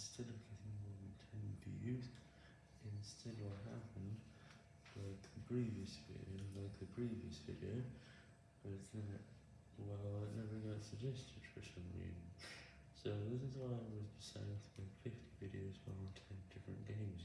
instead of getting more than 10 views, instead what happened, like the previous video, like the previous video, was that, well, it never got suggested for some reason. So this is why I was deciding to make 50 videos on 10 different games.